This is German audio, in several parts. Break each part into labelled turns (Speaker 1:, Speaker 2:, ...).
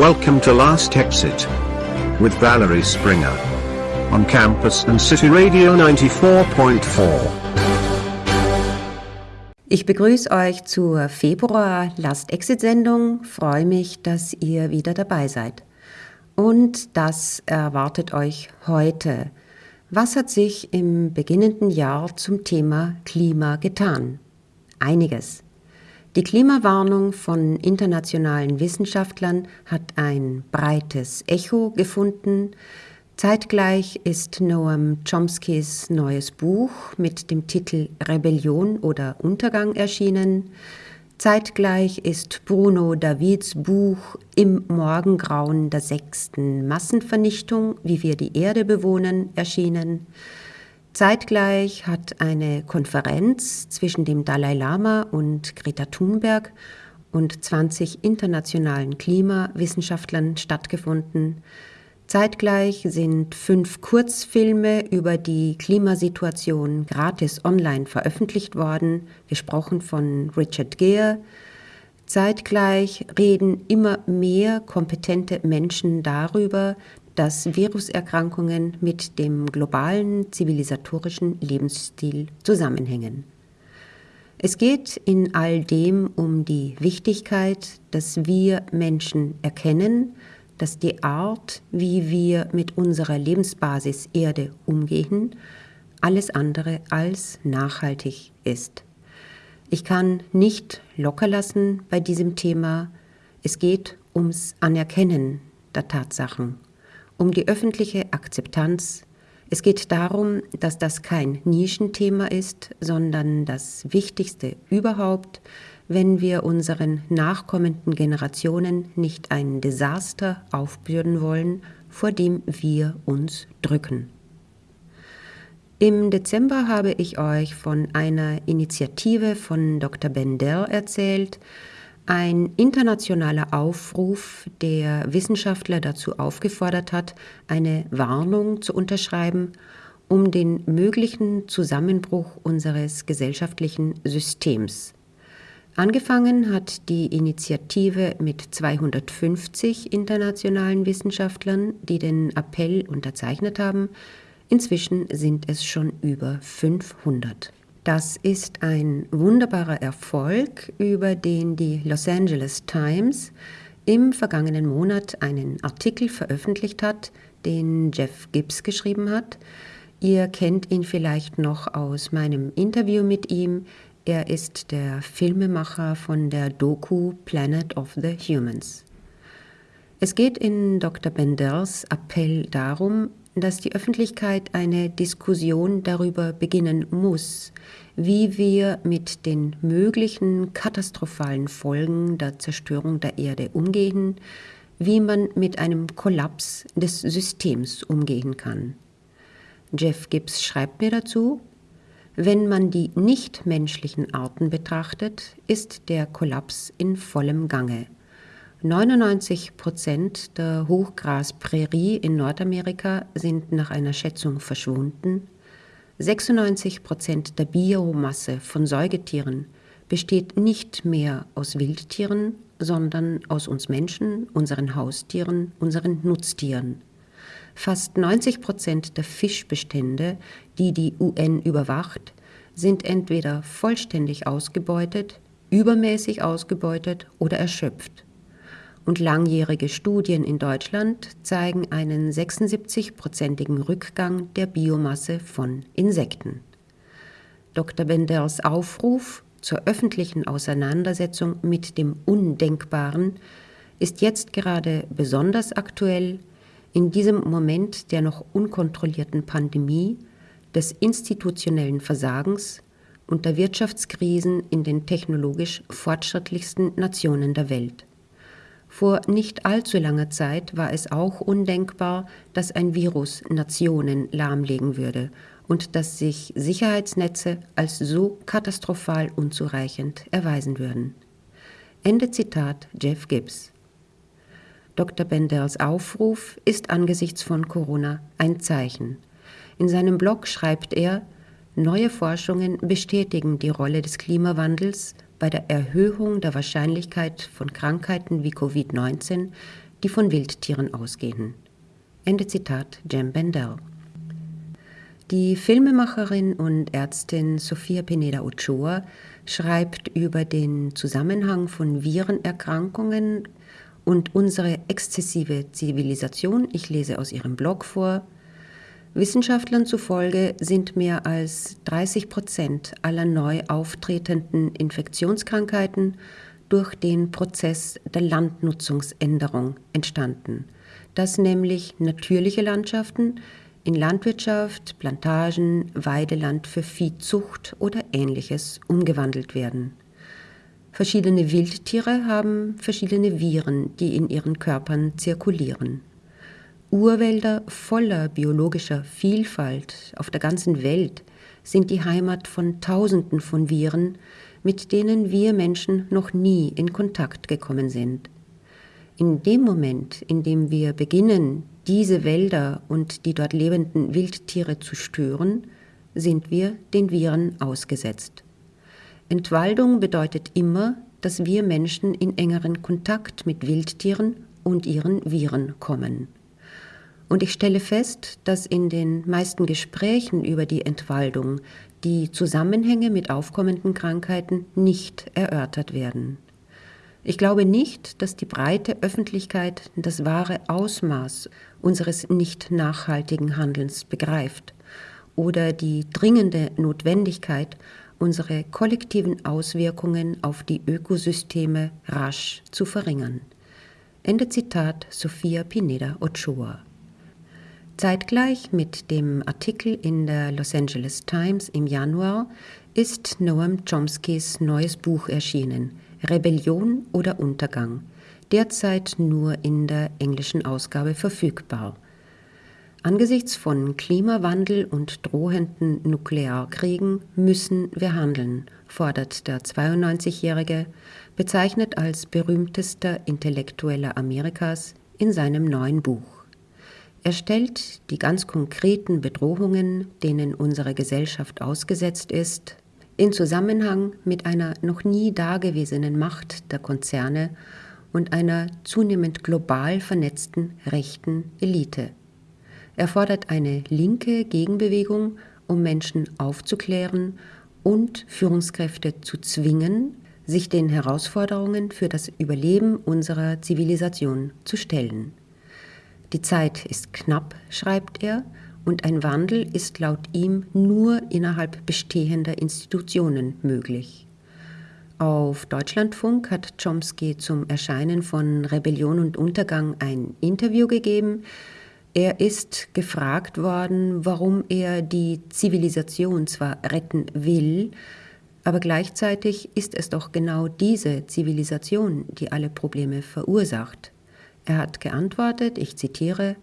Speaker 1: Welcome to Last Exit with Valerie Springer on campus and City Radio 94.4.
Speaker 2: Ich begrüße euch zur Februar Last Exit Sendung. Freue mich, dass ihr wieder dabei seid. Und das erwartet euch heute. Was hat sich im beginnenden Jahr zum Thema Klima getan? Einiges. Die Klimawarnung von internationalen Wissenschaftlern hat ein breites Echo gefunden. Zeitgleich ist Noam Chomskys neues Buch mit dem Titel Rebellion oder Untergang erschienen. Zeitgleich ist Bruno Davids Buch Im Morgengrauen der sechsten Massenvernichtung, wie wir die Erde bewohnen, erschienen. Zeitgleich hat eine Konferenz zwischen dem Dalai Lama und Greta Thunberg und 20 internationalen Klimawissenschaftlern stattgefunden. Zeitgleich sind fünf Kurzfilme über die Klimasituation gratis online veröffentlicht worden, gesprochen von Richard Gere. Zeitgleich reden immer mehr kompetente Menschen darüber, dass Viruserkrankungen mit dem globalen zivilisatorischen Lebensstil zusammenhängen. Es geht in all dem um die Wichtigkeit, dass wir Menschen erkennen, dass die Art, wie wir mit unserer Lebensbasis Erde umgehen, alles andere als nachhaltig ist. Ich kann nicht locker lassen bei diesem Thema. Es geht ums Anerkennen der Tatsachen um die öffentliche Akzeptanz. Es geht darum, dass das kein Nischenthema ist, sondern das Wichtigste überhaupt, wenn wir unseren nachkommenden Generationen nicht ein Desaster aufbürden wollen, vor dem wir uns drücken. Im Dezember habe ich euch von einer Initiative von Dr. Bendel erzählt, ein internationaler Aufruf, der Wissenschaftler dazu aufgefordert hat, eine Warnung zu unterschreiben, um den möglichen Zusammenbruch unseres gesellschaftlichen Systems. Angefangen hat die Initiative mit 250 internationalen Wissenschaftlern, die den Appell unterzeichnet haben. Inzwischen sind es schon über 500. Das ist ein wunderbarer Erfolg, über den die Los Angeles Times im vergangenen Monat einen Artikel veröffentlicht hat, den Jeff Gibbs geschrieben hat. Ihr kennt ihn vielleicht noch aus meinem Interview mit ihm. Er ist der Filmemacher von der Doku Planet of the Humans. Es geht in Dr. Benders Appell darum, dass die Öffentlichkeit eine Diskussion darüber beginnen muss, wie wir mit den möglichen katastrophalen Folgen der Zerstörung der Erde umgehen, wie man mit einem Kollaps des Systems umgehen kann. Jeff Gibbs schreibt mir dazu, wenn man die nichtmenschlichen Arten betrachtet, ist der Kollaps in vollem Gange. 99 Prozent der Hochgrasprärie in Nordamerika sind nach einer Schätzung verschwunden. 96 Prozent der Biomasse von Säugetieren besteht nicht mehr aus Wildtieren, sondern aus uns Menschen, unseren Haustieren, unseren Nutztieren. Fast 90 Prozent der Fischbestände, die die UN überwacht, sind entweder vollständig ausgebeutet, übermäßig ausgebeutet oder erschöpft und langjährige Studien in Deutschland zeigen einen 76-prozentigen Rückgang der Biomasse von Insekten. Dr. Benders Aufruf zur öffentlichen Auseinandersetzung mit dem Undenkbaren ist jetzt gerade besonders aktuell in diesem Moment der noch unkontrollierten Pandemie, des institutionellen Versagens und der Wirtschaftskrisen in den technologisch fortschrittlichsten Nationen der Welt. Vor nicht allzu langer Zeit war es auch undenkbar, dass ein Virus Nationen lahmlegen würde und dass sich Sicherheitsnetze als so katastrophal unzureichend erweisen würden. Ende Zitat Jeff Gibbs. Dr. Benders Aufruf ist angesichts von Corona ein Zeichen. In seinem Blog schreibt er, neue Forschungen bestätigen die Rolle des Klimawandels bei der Erhöhung der Wahrscheinlichkeit von Krankheiten wie Covid-19, die von Wildtieren ausgehen. Ende Zitat Jem Bendel. Die Filmemacherin und Ärztin Sofia Pineda Ochoa schreibt über den Zusammenhang von Virenerkrankungen und unsere exzessive Zivilisation. Ich lese aus ihrem Blog vor. Wissenschaftlern zufolge sind mehr als 30 Prozent aller neu auftretenden Infektionskrankheiten durch den Prozess der Landnutzungsänderung entstanden, dass nämlich natürliche Landschaften in Landwirtschaft, Plantagen, Weideland für Viehzucht oder ähnliches umgewandelt werden. Verschiedene Wildtiere haben verschiedene Viren, die in ihren Körpern zirkulieren. Urwälder voller biologischer Vielfalt auf der ganzen Welt sind die Heimat von Tausenden von Viren, mit denen wir Menschen noch nie in Kontakt gekommen sind. In dem Moment, in dem wir beginnen, diese Wälder und die dort lebenden Wildtiere zu stören, sind wir den Viren ausgesetzt. Entwaldung bedeutet immer, dass wir Menschen in engeren Kontakt mit Wildtieren und ihren Viren kommen. Und ich stelle fest, dass in den meisten Gesprächen über die Entwaldung die Zusammenhänge mit aufkommenden Krankheiten nicht erörtert werden. Ich glaube nicht, dass die breite Öffentlichkeit das wahre Ausmaß unseres nicht nachhaltigen Handelns begreift oder die dringende Notwendigkeit, unsere kollektiven Auswirkungen auf die Ökosysteme rasch zu verringern. Ende Zitat Sophia Pineda Ochoa. Zeitgleich mit dem Artikel in der Los Angeles Times im Januar ist Noam Chomskys neues Buch erschienen, Rebellion oder Untergang, derzeit nur in der englischen Ausgabe verfügbar. Angesichts von Klimawandel und drohenden Nuklearkriegen müssen wir handeln, fordert der 92-Jährige, bezeichnet als berühmtester Intellektueller Amerikas in seinem neuen Buch. Er stellt die ganz konkreten Bedrohungen, denen unsere Gesellschaft ausgesetzt ist, in Zusammenhang mit einer noch nie dagewesenen Macht der Konzerne und einer zunehmend global vernetzten rechten Elite. Er fordert eine linke Gegenbewegung, um Menschen aufzuklären und Führungskräfte zu zwingen, sich den Herausforderungen für das Überleben unserer Zivilisation zu stellen. Die Zeit ist knapp, schreibt er, und ein Wandel ist laut ihm nur innerhalb bestehender Institutionen möglich. Auf Deutschlandfunk hat Chomsky zum Erscheinen von Rebellion und Untergang ein Interview gegeben. Er ist gefragt worden, warum er die Zivilisation zwar retten will, aber gleichzeitig ist es doch genau diese Zivilisation, die alle Probleme verursacht. Er hat geantwortet, ich zitiere,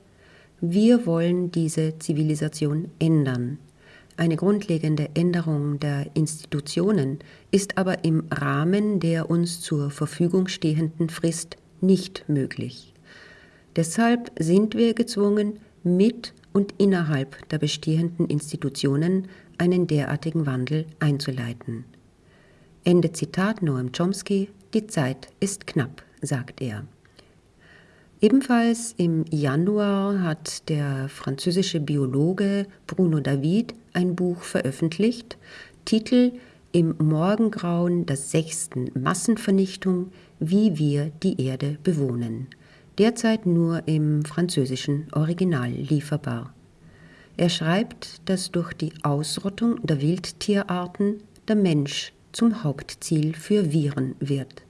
Speaker 2: wir wollen diese Zivilisation ändern. Eine grundlegende Änderung der Institutionen ist aber im Rahmen der uns zur Verfügung stehenden Frist nicht möglich. Deshalb sind wir gezwungen, mit und innerhalb der bestehenden Institutionen einen derartigen Wandel einzuleiten. Ende Zitat Noam Chomsky, die Zeit ist knapp, sagt er. Ebenfalls im Januar hat der französische Biologe Bruno David ein Buch veröffentlicht, Titel Im Morgengrauen der sechsten Massenvernichtung, wie wir die Erde bewohnen. Derzeit nur im französischen Original lieferbar. Er schreibt, dass durch die Ausrottung der Wildtierarten der Mensch zum Hauptziel für Viren wird.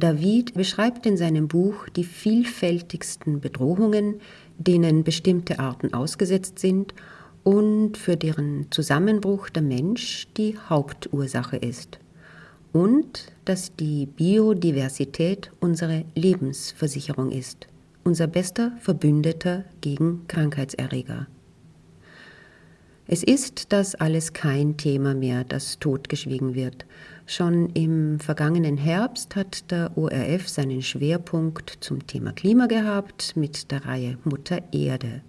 Speaker 2: David beschreibt in seinem Buch die vielfältigsten Bedrohungen, denen bestimmte Arten ausgesetzt sind und für deren Zusammenbruch der Mensch die Hauptursache ist. Und dass die Biodiversität unsere Lebensversicherung ist, unser bester Verbündeter gegen Krankheitserreger. Es ist das alles kein Thema mehr, das totgeschwiegen wird, Schon im vergangenen Herbst hat der ORF seinen Schwerpunkt zum Thema Klima gehabt mit der Reihe Mutter Erde.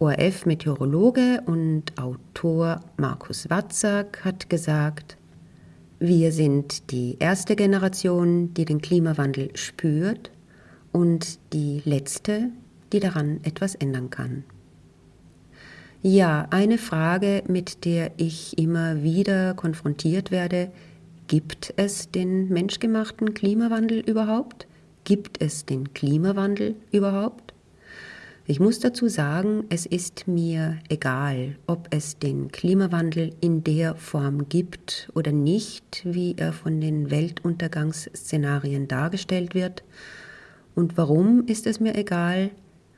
Speaker 2: ORF-Meteorologe und Autor Markus Watzak hat gesagt, wir sind die erste Generation, die den Klimawandel spürt und die letzte, die daran etwas ändern kann. Ja, eine Frage, mit der ich immer wieder konfrontiert werde, gibt es den menschgemachten Klimawandel überhaupt? Gibt es den Klimawandel überhaupt? Ich muss dazu sagen, es ist mir egal, ob es den Klimawandel in der Form gibt oder nicht, wie er von den Weltuntergangsszenarien dargestellt wird. Und warum ist es mir egal?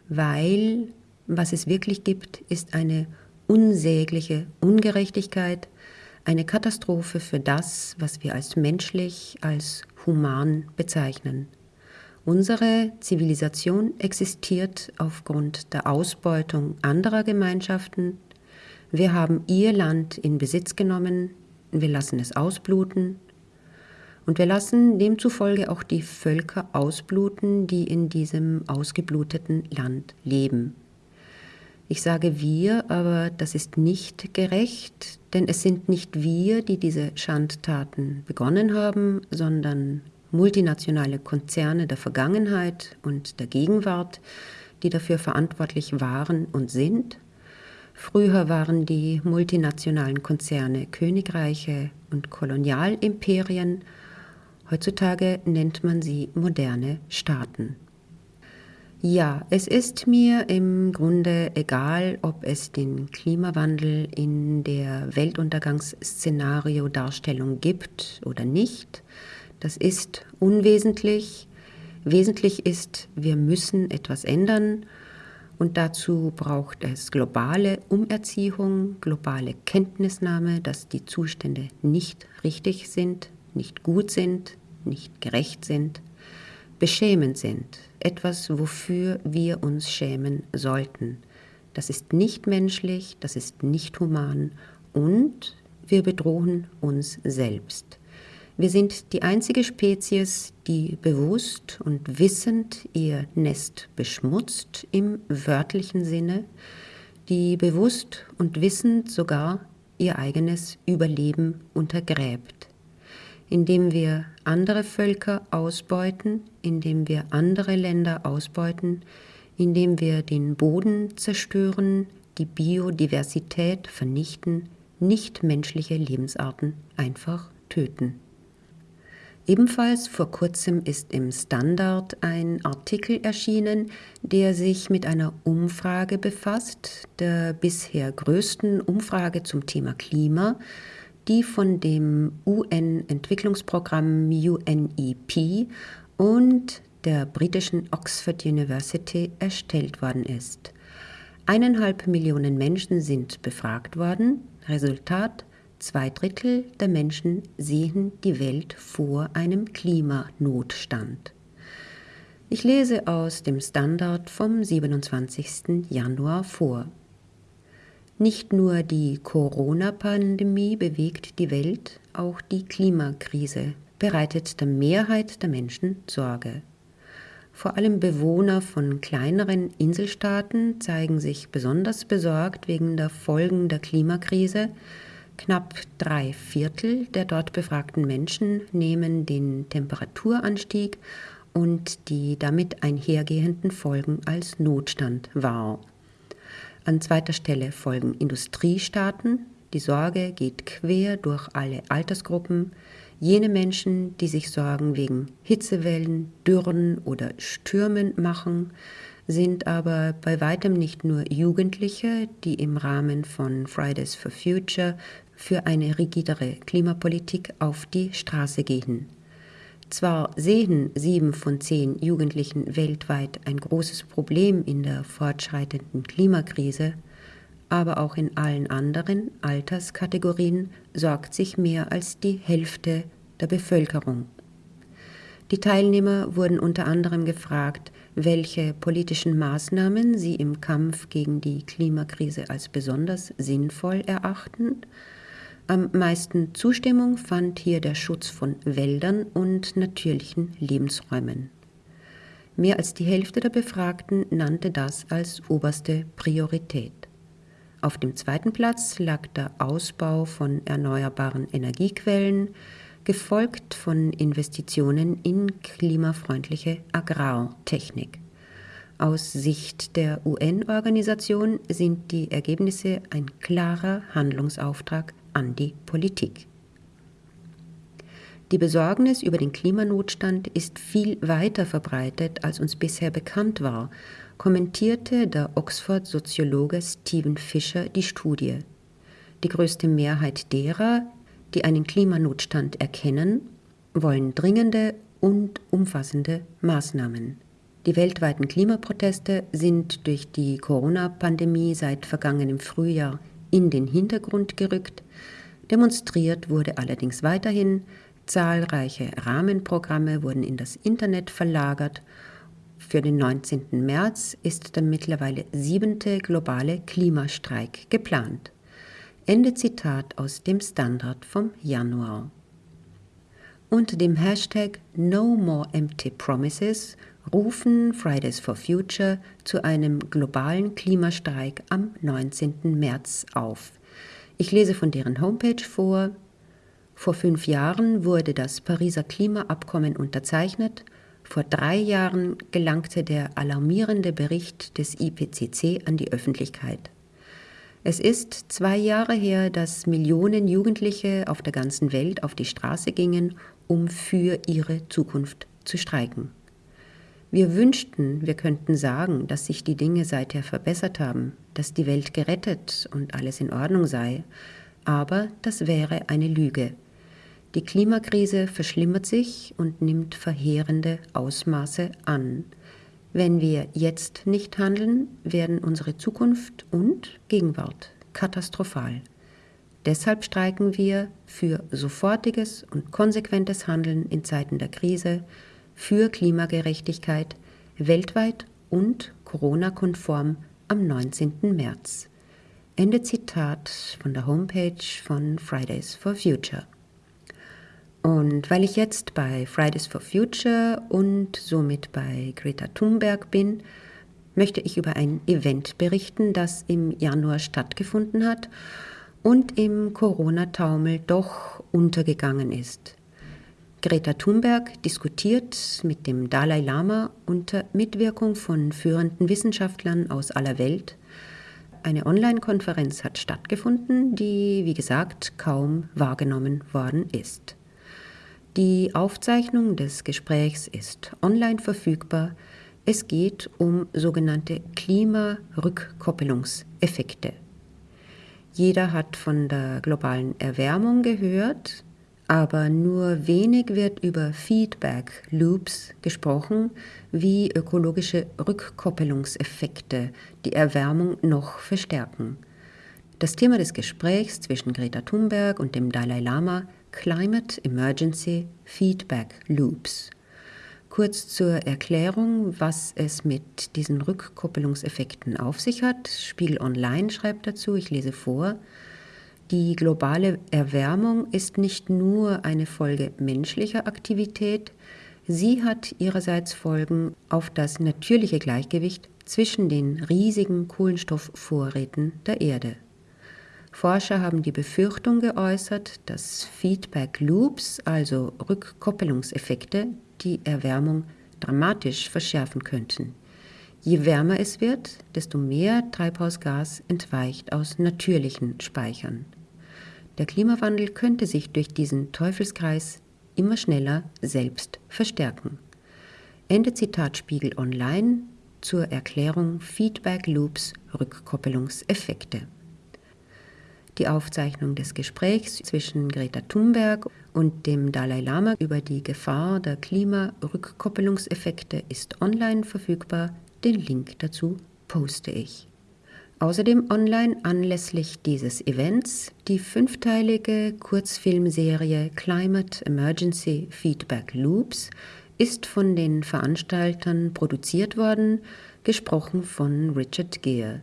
Speaker 2: Weil was es wirklich gibt, ist eine unsägliche Ungerechtigkeit, eine Katastrophe für das, was wir als menschlich, als human bezeichnen. Unsere Zivilisation existiert aufgrund der Ausbeutung anderer Gemeinschaften. Wir haben ihr Land in Besitz genommen, wir lassen es ausbluten und wir lassen demzufolge auch die Völker ausbluten, die in diesem ausgebluteten Land leben. Ich sage wir, aber das ist nicht gerecht, denn es sind nicht wir, die diese Schandtaten begonnen haben, sondern multinationale Konzerne der Vergangenheit und der Gegenwart, die dafür verantwortlich waren und sind. Früher waren die multinationalen Konzerne Königreiche und Kolonialimperien, heutzutage nennt man sie moderne Staaten. Ja, es ist mir im Grunde egal, ob es den Klimawandel in der Weltuntergangsszenario-Darstellung gibt oder nicht. Das ist unwesentlich. Wesentlich ist, wir müssen etwas ändern und dazu braucht es globale Umerziehung, globale Kenntnisnahme, dass die Zustände nicht richtig sind, nicht gut sind, nicht gerecht sind, beschämend sind etwas, wofür wir uns schämen sollten. Das ist nicht menschlich, das ist nicht human und wir bedrohen uns selbst. Wir sind die einzige Spezies, die bewusst und wissend ihr Nest beschmutzt im wörtlichen Sinne, die bewusst und wissend sogar ihr eigenes Überleben untergräbt indem wir andere Völker ausbeuten, indem wir andere Länder ausbeuten, indem wir den Boden zerstören, die Biodiversität vernichten, nichtmenschliche Lebensarten einfach töten. Ebenfalls vor kurzem ist im Standard ein Artikel erschienen, der sich mit einer Umfrage befasst, der bisher größten Umfrage zum Thema Klima, die von dem UN-Entwicklungsprogramm UNEP und der britischen Oxford University erstellt worden ist. Eineinhalb Millionen Menschen sind befragt worden. Resultat, zwei Drittel der Menschen sehen die Welt vor einem Klimanotstand. Ich lese aus dem Standard vom 27. Januar vor. Nicht nur die Corona-Pandemie bewegt die Welt, auch die Klimakrise bereitet der Mehrheit der Menschen Sorge. Vor allem Bewohner von kleineren Inselstaaten zeigen sich besonders besorgt wegen der Folgen der Klimakrise. Knapp drei Viertel der dort befragten Menschen nehmen den Temperaturanstieg und die damit einhergehenden Folgen als Notstand wahr. An zweiter Stelle folgen Industriestaaten. Die Sorge geht quer durch alle Altersgruppen. Jene Menschen, die sich Sorgen wegen Hitzewellen, Dürren oder Stürmen machen, sind aber bei weitem nicht nur Jugendliche, die im Rahmen von Fridays for Future für eine rigidere Klimapolitik auf die Straße gehen. Zwar sehen sieben von zehn Jugendlichen weltweit ein großes Problem in der fortschreitenden Klimakrise, aber auch in allen anderen Alterskategorien sorgt sich mehr als die Hälfte der Bevölkerung. Die Teilnehmer wurden unter anderem gefragt, welche politischen Maßnahmen sie im Kampf gegen die Klimakrise als besonders sinnvoll erachten am meisten Zustimmung fand hier der Schutz von Wäldern und natürlichen Lebensräumen. Mehr als die Hälfte der Befragten nannte das als oberste Priorität. Auf dem zweiten Platz lag der Ausbau von erneuerbaren Energiequellen, gefolgt von Investitionen in klimafreundliche Agrartechnik. Aus Sicht der UN-Organisation sind die Ergebnisse ein klarer Handlungsauftrag an die Politik. Die Besorgnis über den Klimanotstand ist viel weiter verbreitet, als uns bisher bekannt war, kommentierte der Oxford-Soziologe Stephen Fisher die Studie. Die größte Mehrheit derer, die einen Klimanotstand erkennen, wollen dringende und umfassende Maßnahmen. Die weltweiten Klimaproteste sind durch die Corona-Pandemie seit vergangenem Frühjahr in den Hintergrund gerückt. Demonstriert wurde allerdings weiterhin, zahlreiche Rahmenprogramme wurden in das Internet verlagert. Für den 19. März ist der mittlerweile siebente globale Klimastreik geplant. Ende Zitat aus dem Standard vom Januar. Unter dem Hashtag No More Empty Promises rufen Fridays for Future zu einem globalen Klimastreik am 19. März auf. Ich lese von deren Homepage vor. Vor fünf Jahren wurde das Pariser Klimaabkommen unterzeichnet. Vor drei Jahren gelangte der alarmierende Bericht des IPCC an die Öffentlichkeit. Es ist zwei Jahre her, dass Millionen Jugendliche auf der ganzen Welt auf die Straße gingen, um für ihre Zukunft zu streiken. Wir wünschten, wir könnten sagen, dass sich die Dinge seither verbessert haben, dass die Welt gerettet und alles in Ordnung sei, aber das wäre eine Lüge. Die Klimakrise verschlimmert sich und nimmt verheerende Ausmaße an. Wenn wir jetzt nicht handeln, werden unsere Zukunft und Gegenwart katastrophal. Deshalb streiken wir für sofortiges und konsequentes Handeln in Zeiten der Krise, für Klimagerechtigkeit weltweit und Corona-konform am 19. März. Ende Zitat von der Homepage von Fridays for Future. Und weil ich jetzt bei Fridays for Future und somit bei Greta Thunberg bin, möchte ich über ein Event berichten, das im Januar stattgefunden hat und im Corona-Taumel doch untergegangen ist. Greta Thunberg diskutiert mit dem Dalai Lama unter Mitwirkung von führenden Wissenschaftlern aus aller Welt. Eine Online-Konferenz hat stattgefunden, die, wie gesagt, kaum wahrgenommen worden ist. Die Aufzeichnung des Gesprächs ist online verfügbar. Es geht um sogenannte Klimarückkoppelungseffekte. Jeder hat von der globalen Erwärmung gehört, aber nur wenig wird über Feedback Loops gesprochen, wie ökologische Rückkoppelungseffekte die Erwärmung noch verstärken. Das Thema des Gesprächs zwischen Greta Thunberg und dem Dalai Lama Climate Emergency Feedback Loops. Kurz zur Erklärung, was es mit diesen Rückkoppelungseffekten auf sich hat. Spiegel Online schreibt dazu, ich lese vor, die globale Erwärmung ist nicht nur eine Folge menschlicher Aktivität, sie hat ihrerseits Folgen auf das natürliche Gleichgewicht zwischen den riesigen Kohlenstoffvorräten der Erde. Forscher haben die Befürchtung geäußert, dass Feedback Loops, also Rückkoppelungseffekte, die Erwärmung dramatisch verschärfen könnten. Je wärmer es wird, desto mehr Treibhausgas entweicht aus natürlichen Speichern. Der Klimawandel könnte sich durch diesen Teufelskreis immer schneller selbst verstärken. Ende Zitat Spiegel Online zur Erklärung Feedback Loops Rückkoppelungseffekte. Die Aufzeichnung des Gesprächs zwischen Greta Thunberg und dem Dalai Lama über die Gefahr der Klimarückkoppelungseffekte ist online verfügbar. Den Link dazu poste ich. Außerdem online anlässlich dieses Events die fünfteilige Kurzfilmserie Climate Emergency Feedback Loops ist von den Veranstaltern produziert worden, gesprochen von Richard Gere.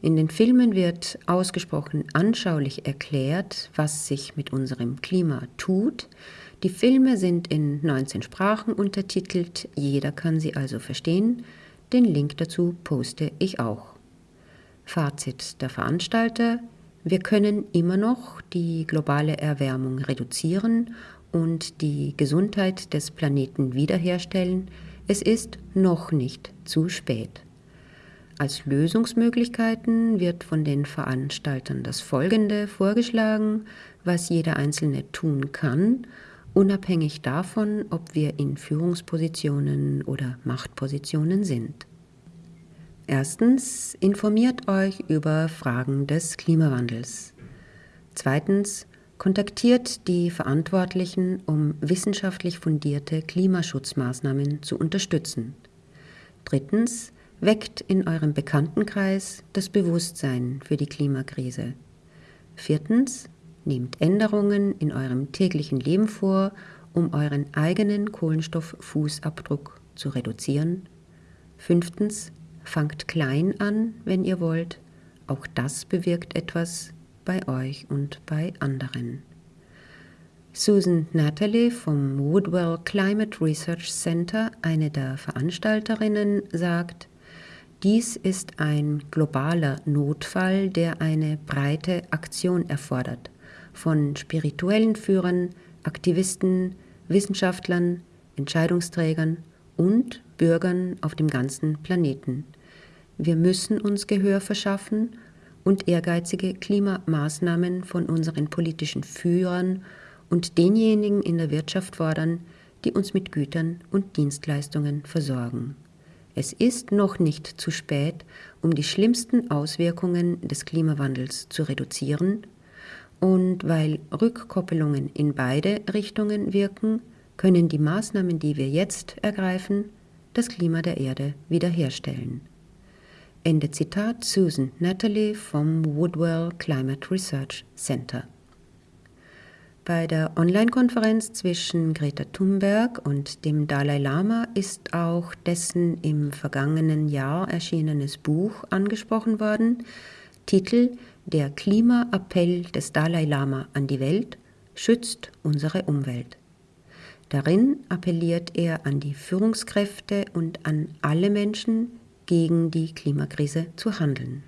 Speaker 2: In den Filmen wird ausgesprochen anschaulich erklärt, was sich mit unserem Klima tut. Die Filme sind in 19 Sprachen untertitelt, jeder kann sie also verstehen. Den Link dazu poste ich auch. Fazit der Veranstalter, wir können immer noch die globale Erwärmung reduzieren und die Gesundheit des Planeten wiederherstellen, es ist noch nicht zu spät. Als Lösungsmöglichkeiten wird von den Veranstaltern das Folgende vorgeschlagen, was jeder Einzelne tun kann, unabhängig davon, ob wir in Führungspositionen oder Machtpositionen sind. Erstens, informiert euch über Fragen des Klimawandels. Zweitens, kontaktiert die Verantwortlichen, um wissenschaftlich fundierte Klimaschutzmaßnahmen zu unterstützen. Drittens, weckt in eurem Bekanntenkreis das Bewusstsein für die Klimakrise. Viertens, nehmt Änderungen in eurem täglichen Leben vor, um euren eigenen Kohlenstofffußabdruck zu reduzieren. Fünftens, fangt klein an, wenn ihr wollt. Auch das bewirkt etwas bei euch und bei anderen. Susan Natalie vom Woodwell Climate Research Center, eine der Veranstalterinnen, sagt, dies ist ein globaler Notfall, der eine breite Aktion erfordert, von spirituellen Führern, Aktivisten, Wissenschaftlern, Entscheidungsträgern und Bürgern auf dem ganzen Planeten. Wir müssen uns Gehör verschaffen und ehrgeizige Klimamaßnahmen von unseren politischen Führern und denjenigen in der Wirtschaft fordern, die uns mit Gütern und Dienstleistungen versorgen. Es ist noch nicht zu spät, um die schlimmsten Auswirkungen des Klimawandels zu reduzieren, und weil Rückkoppelungen in beide Richtungen wirken, können die Maßnahmen, die wir jetzt ergreifen, das Klima der Erde wiederherstellen. Ende Zitat Susan Natalie vom Woodwell Climate Research Center. Bei der Online-Konferenz zwischen Greta Thunberg und dem Dalai Lama ist auch dessen im vergangenen Jahr erschienenes Buch angesprochen worden. Titel Der Klimaappell des Dalai Lama an die Welt schützt unsere Umwelt. Darin appelliert er an die Führungskräfte und an alle Menschen, gegen die Klimakrise zu handeln.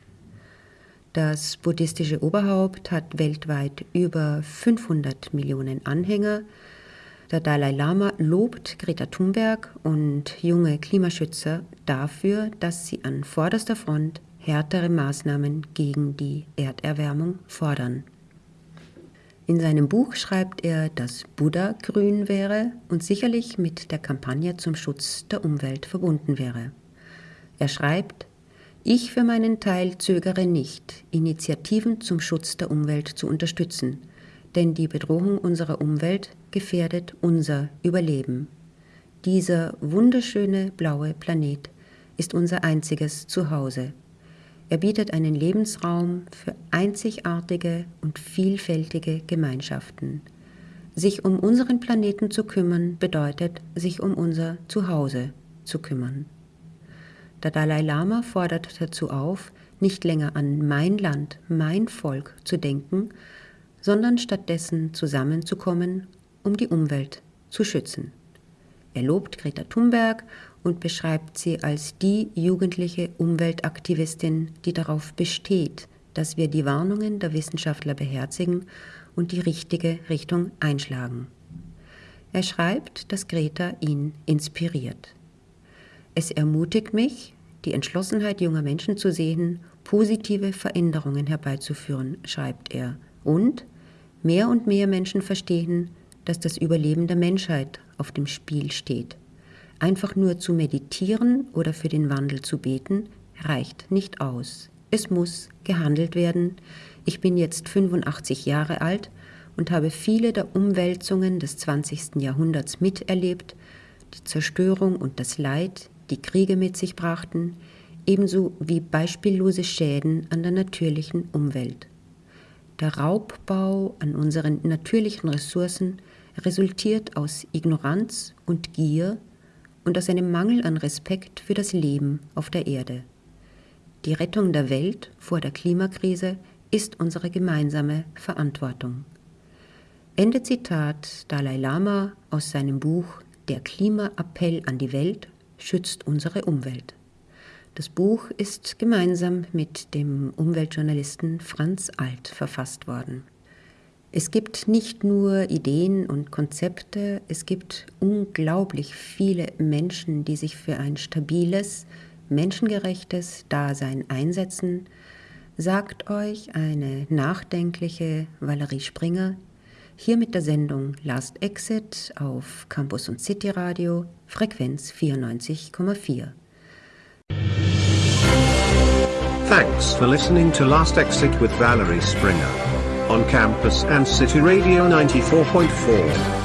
Speaker 2: Das buddhistische Oberhaupt hat weltweit über 500 Millionen Anhänger. Der Dalai Lama lobt Greta Thunberg und junge Klimaschützer dafür, dass sie an vorderster Front härtere Maßnahmen gegen die Erderwärmung fordern. In seinem Buch schreibt er, dass Buddha grün wäre und sicherlich mit der Kampagne zum Schutz der Umwelt verbunden wäre. Er schreibt, ich für meinen Teil zögere nicht, Initiativen zum Schutz der Umwelt zu unterstützen, denn die Bedrohung unserer Umwelt gefährdet unser Überleben. Dieser wunderschöne blaue Planet ist unser einziges Zuhause. Er bietet einen Lebensraum für einzigartige und vielfältige Gemeinschaften. Sich um unseren Planeten zu kümmern bedeutet, sich um unser Zuhause zu kümmern. Der Dalai Lama fordert dazu auf, nicht länger an mein Land, mein Volk zu denken, sondern stattdessen zusammenzukommen, um die Umwelt zu schützen. Er lobt Greta Thunberg und beschreibt sie als die jugendliche Umweltaktivistin, die darauf besteht, dass wir die Warnungen der Wissenschaftler beherzigen und die richtige Richtung einschlagen. Er schreibt, dass Greta ihn inspiriert. Es ermutigt mich, die Entschlossenheit junger Menschen zu sehen, positive Veränderungen herbeizuführen, schreibt er. Und mehr und mehr Menschen verstehen, dass das Überleben der Menschheit auf dem Spiel steht. Einfach nur zu meditieren oder für den Wandel zu beten, reicht nicht aus. Es muss gehandelt werden. Ich bin jetzt 85 Jahre alt und habe viele der Umwälzungen des 20. Jahrhunderts miterlebt, die Zerstörung und das Leid, die Kriege mit sich brachten, ebenso wie beispiellose Schäden an der natürlichen Umwelt. Der Raubbau an unseren natürlichen Ressourcen resultiert aus Ignoranz und Gier und aus einem Mangel an Respekt für das Leben auf der Erde. Die Rettung der Welt vor der Klimakrise ist unsere gemeinsame Verantwortung. Ende Zitat Dalai Lama aus seinem Buch Der Klimaappell an die Welt schützt unsere Umwelt. Das Buch ist gemeinsam mit dem Umweltjournalisten Franz Alt verfasst worden. Es gibt nicht nur Ideen und Konzepte, es gibt unglaublich viele Menschen, die sich für ein stabiles, menschengerechtes Dasein einsetzen, sagt euch eine nachdenkliche Valerie Springer hier mit der Sendung Last Exit auf Campus und City Radio, Frequenz 94,4.
Speaker 1: Thanks for listening to Last Exit with Valerie Springer on Campus and City Radio 94.4.